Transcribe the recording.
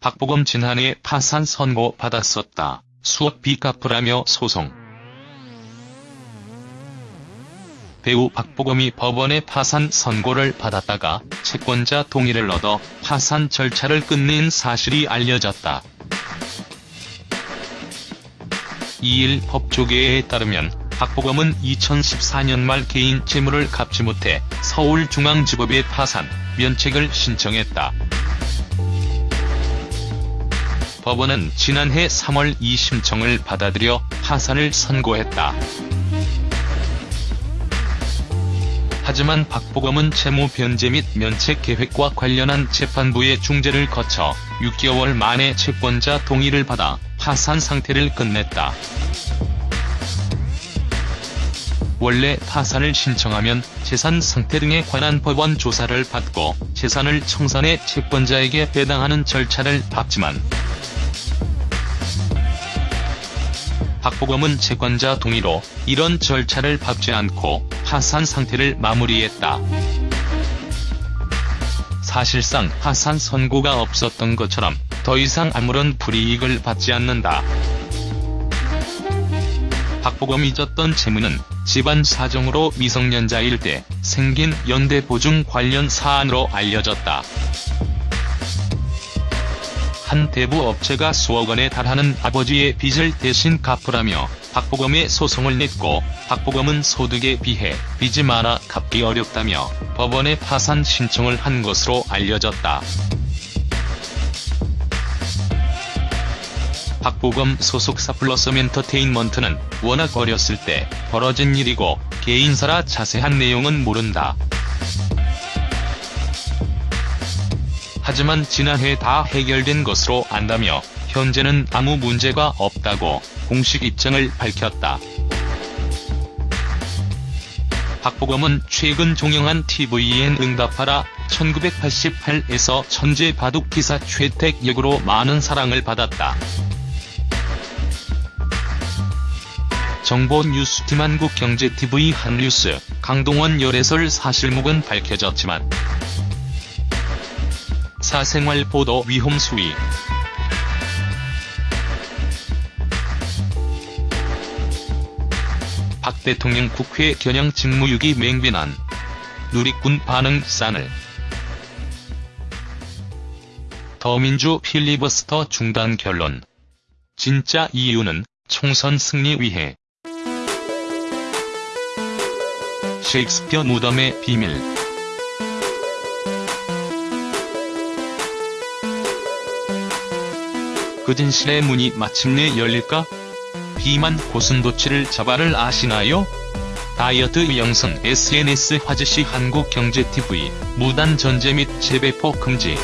박보검 지난해 파산 선고 받았었다. 수억비 갚으라며 소송. 배우 박보검이 법원의 파산 선고를 받았다가 채권자 동의를 얻어 파산 절차를 끝낸 사실이 알려졌다. 2일 법조계에 따르면 박보검은 2014년 말 개인 재물을 갚지 못해 서울중앙지법에 파산, 면책을 신청했다. 법원은 지난해 3월 이 심청을 받아들여 파산을 선고했다. 하지만 박보검은 채무 변제 및 면책 계획과 관련한 재판부의 중재를 거쳐 6개월 만에 채권자 동의를 받아 파산 상태를 끝냈다. 원래 파산을 신청하면 재산 상태 등에 관한 법원 조사를 받고 재산을 청산해 채권자에게 배당하는 절차를 밟지만 박보검은 채권자 동의로 이런 절차를 밟지 않고 파산 상태를 마무리했다. 사실상 파산 선고가 없었던 것처럼 더 이상 아무런 불이익을 받지 않는다. 박보검이 졌던 채무는 집안 사정으로 미성년자일 때 생긴 연대보증 관련 사안으로 알려졌다. 한 대부 업체가 수억 원에 달하는 아버지의 빚을 대신 갚으라며 박보검의 소송을 냈고 박보검은 소득에 비해 빚이 많아 갚기 어렵다며 법원에 파산 신청을 한 것으로 알려졌다. 박보검 소속사 플러스 엔터테인먼트는 워낙 어렸을 때 벌어진 일이고 개인사라 자세한 내용은 모른다. 하지만 지난해 다 해결된 것으로 안다며 현재는 아무 문제가 없다고 공식 입장을 밝혔다. 박보검은 최근 종영한 tvN 응답하라 1988에서 천재 바둑 기사 최택 역으로 많은 사랑을 받았다. 정보 뉴스팀 한국경제TV 한뉴스 강동원 열애설 사실목은 밝혀졌지만 사생활 보도 위험 수위. 박 대통령 국회 겨냥 직무유기 맹비난. 누리꾼 반응 싸늘 더민주 필리버스터 중단 결론. 진짜 이유는 총선 승리 위해. 셰익스피어 무덤의 비밀 그 진실의 문이 마침내 열릴까? 비만 고순도치를 잡아를 아시나요? 다이어트 영상 SNS 화제시 한국경제TV 무단 전제 및 재배포 금지